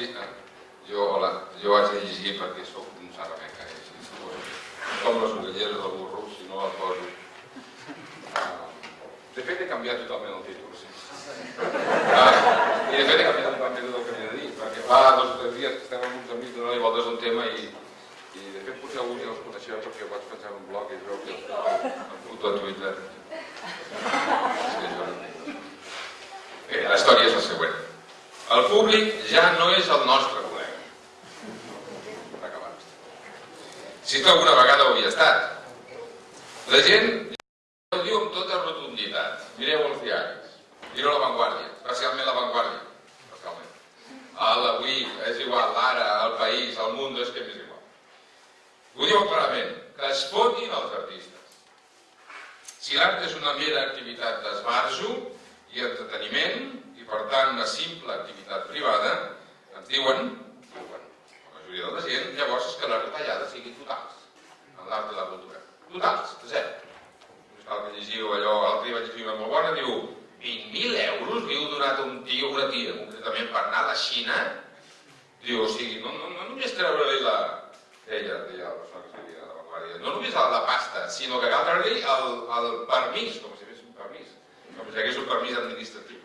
dir... eh, Jo, hola, jo haig de llegir perquè sóc un sarrameca, eh, si. Com les orelleres del burro, si no el poso. Ah, De fet, he canviat totalment el títol, sí. Ah, I de fet he canviat totalment el que havia de dir, perquè fa dos o tres dies que estem amb uns amics donant-li voltes un tema i, i de fet potser algú ja els coneixeu perquè vaig penjar en un blog i veu que em foto a Twitter. Sí, jo. Bé, la història és la següent. El públic ja no és el nostre col·lega. Si tu alguna vegada ho havia estat. La gent ho diu amb tota rotunditat. Mireu els diaris. Mireu la Vanguardia, especialment la Vanguardia. Especialment. El Avui, és igual, l'Ara, el País, el Mundo, és que m'és igual. Ho diuen clarament, que es fotin els artistes. Si l'art és una mera activitat d'esbarjo i entreteniment, per tant una simple activitat privada, ens diuen, diuen la majoria de la gent, llavors és que les retallades siguin totals en l'art i la cultura. Totals, de zero. Cal que llegiu allò, l'altre dia vaig llegir una molt bona, diu 20.000 euros heu donat un tio, una tia, concretament per anar a la Xina, diu, o sigui, no, no, no només treure-li la... Ella, deia la persona que escrivia a la Vanguardia, no només la pasta, sinó que cal treure-li el, el permís, com si fes un permís, com si hagués un permís administratiu.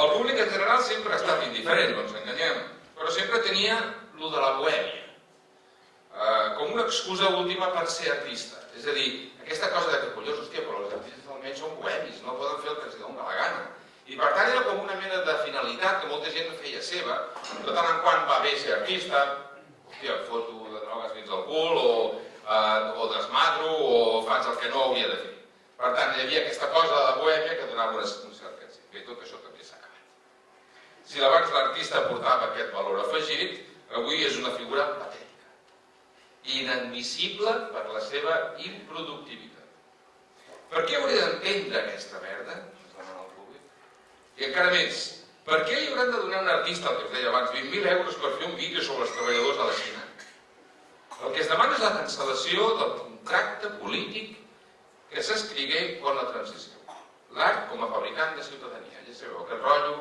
El públic en general sempre ha estat indiferent, no ens enganyem, però sempre tenia lo de la bohèmia, eh, com una excusa última per ser artista. És a dir, aquesta cosa de que, collons, hòstia, però els artistes almenys són bohemis, no poden fer el que els dona la gana. I per tant era com una mena de finalitat que molta gent feia seva. De tant en quant va bé ser artista, hòstia, foto de drogues fins al cul, o, eh, o desmadro, o faig el que no hauria de fer. Per tant, hi havia aquesta cosa de la bohèmia que donava un cert èxit. Bé, tot això també. Si abans l'artista portava aquest valor afegit, avui és una figura patètica, inadmissible per la seva improductivitat. Per què hauria d'entendre aquesta merda? I encara més, per què li hauran de donar a un artista, el que us deia abans, 20.000 euros per fer un vídeo sobre els treballadors de la Xina? El que es demana és la cancel·lació del contracte polític que s'escrigué quan la transició. L'art com a fabricant de ciutadania. Ja sabeu, aquest rotllo,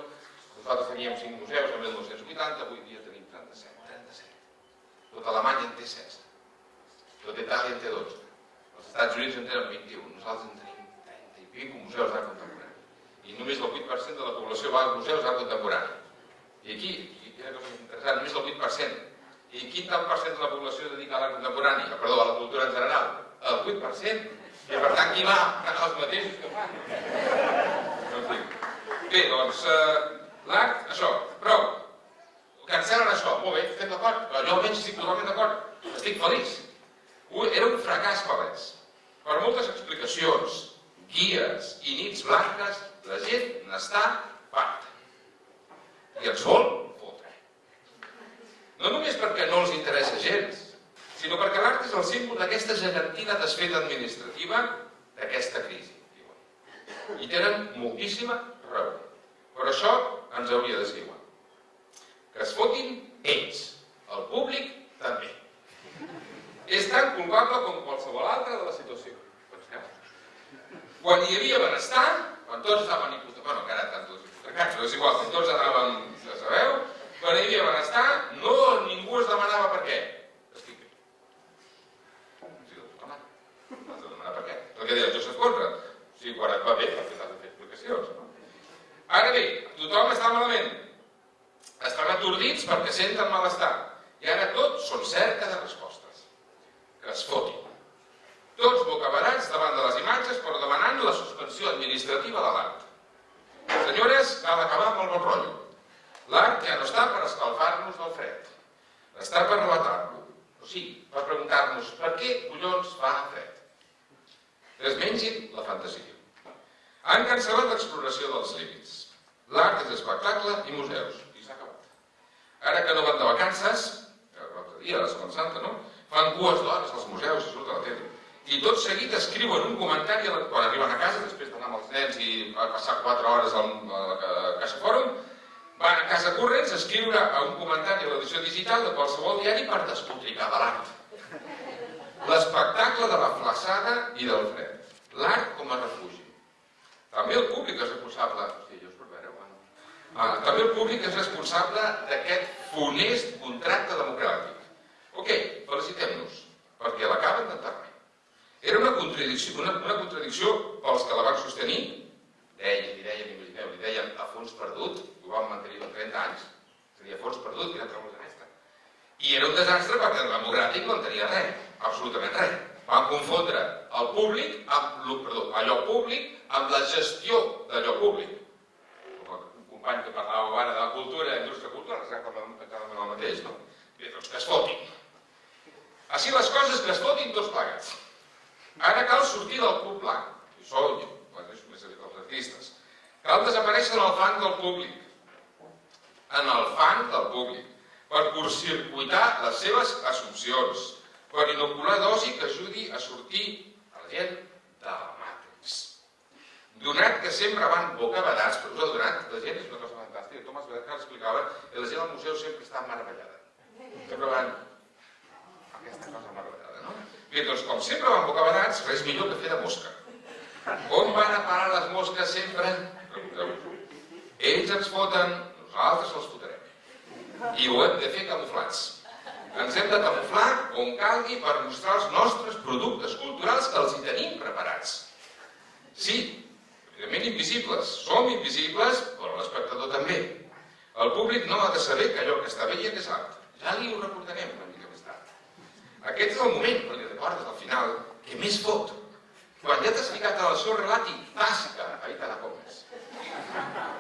nosaltres teníem 5 museus en 1980, avui dia tenim 37. 37. Tot Alemanya en té 16. Tot Itàlia en té 12. Els Estats Units en tenen 21. Nosaltres en tenim 30 i pico museus d'art contemporani. I només el 8% de la població va a museus d'art contemporani. I aquí, i quina cosa interessant, només el 8%. I quin tant per cent de la població es dedica a l'art contemporani? Perdó, a la cultura en general? El 8%. I per tant, qui va? Els mateixos que fan. No. Bé, doncs, eh, l'art, això, prou. Cancel·len això, molt bé, estem d'acord. Però jo almenys estic totalment d'acord. Estic feliç. Era un fracàs palès. Per moltes explicacions, guies i nits blanques, la gent n'està farta. I ens vol fotre. No només perquè no els interessa gens, sinó perquè l'art és el símbol d'aquesta gegantina desfeta administrativa d'aquesta crisi. Diuen. I tenen moltíssima raó. Però això ens hauria de ser igual. Que es fotin ells, el públic també. És tan culpable com qualsevol altre de la situació. Penseu. Quan hi havia benestar, quan tots estaven hipotecats, bueno, encara tant tots hipotecats, però és igual, quan tots anaven, ja sabeu, quan hi havia benestar, no, ningú es demanava per què. Estic bé. Sí, home, has de demanar per què. El que deia Josep Conrad. O sigui, quan et va bé, perquè t'has de fer explicacions. No? Ara bé, tothom està malament. Estan atordits perquè senten malestar. I ara tots són cerca de respostes. Que es fotin. Tots bocabarats davant de les imatges però demanant la suspensió administrativa de l'art. Senyores, cal acabar amb el bon rotllo. L'art ja no està per escalfar-nos del fred. Està per relatar-lo. O sigui, per preguntar-nos per què collons fa fred. Desmengin la fantasia. Han cancel·lat l'exploració dels límits. L'art és espectacle i museus. I s'ha acabat. Ara que no van de vacances, l'altre dia, la Setmana Santa, no? Fan dues d'hores als museus i surt a la tele. I tot seguit escriuen un comentari quan arriben a casa, després d'anar amb els nens i passar 4 hores a la Casa Fòrum, van a casa corrents a escriure un comentari a l'edició digital de qualsevol diari per despotricar de l'art. L'espectacle de la flaçada i del fred. L'art com a refugi. També el públic és responsable, hosti, jo per veure, bueno, Ah, també el públic és responsable d'aquest funest contracte democràtic. Ok, felicitem-nos, perquè l'acaben d'enterrar. Era una contradicció, una, una contradicció pels que la van sostenir, deien, i deien, imagineu, li deien a fons perdut, ho vam mantenir en 30 anys, seria fons perdut, un desastre. I era un desastre perquè el democràtic no en tenia res, absolutament res. Van confondre el públic amb, perdó, allò públic amb la gestió d'allò públic. Un company que parlava ara de la cultura i indústria cultural, exactament el mateix, no? Bé, doncs que es fotin. Així les coses que es fotin tots plegats. Ara cal sortir del club blanc. Això, bueno, és més aviat els artistes. Cal desaparèixer en el fang del públic. En el fang del públic. Per curtcircuitar les seves assumpcions per inocular dosi que ajudi a sortir a la gent de la Matrix. Donat que sempre van bocabadats, però us ha donat, la gent és una cosa fantàstica, Tomàs Bedecar explicava que la gent al museu sempre està meravellada. Sempre van aquesta cosa meravellada, no? Bé, doncs com sempre van bocabadats, res millor que fer de mosca. On van a parar les mosques sempre? Ells ens foten, nosaltres els fotrem. I ho hem de fer camuflats. Ens hem de camuflar on calgui per mostrar els nostres productes culturals que els hi tenim preparats. Sí, evidentment invisibles. Som invisibles, però l'espectador també. El públic no ha de saber que allò que està veient és art. Ja li ho recordarem una mica més tard. Aquest és el moment, quan li recordes al final, que més fot. Quan ja t'has ficat a la seu relati, tasca, ahí te la comes.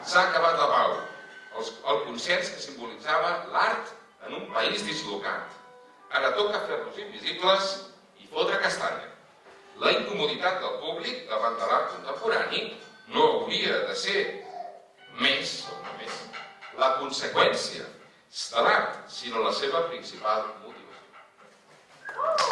S'ha acabat la pau. El consens que simbolitzava l'art en un país dislocat. Ara toca fer-nos invisibles i fotre castanya. La incomoditat del públic davant de l'art contemporani no hauria de ser més, o no més, la conseqüència de l'art, sinó la seva principal motivació.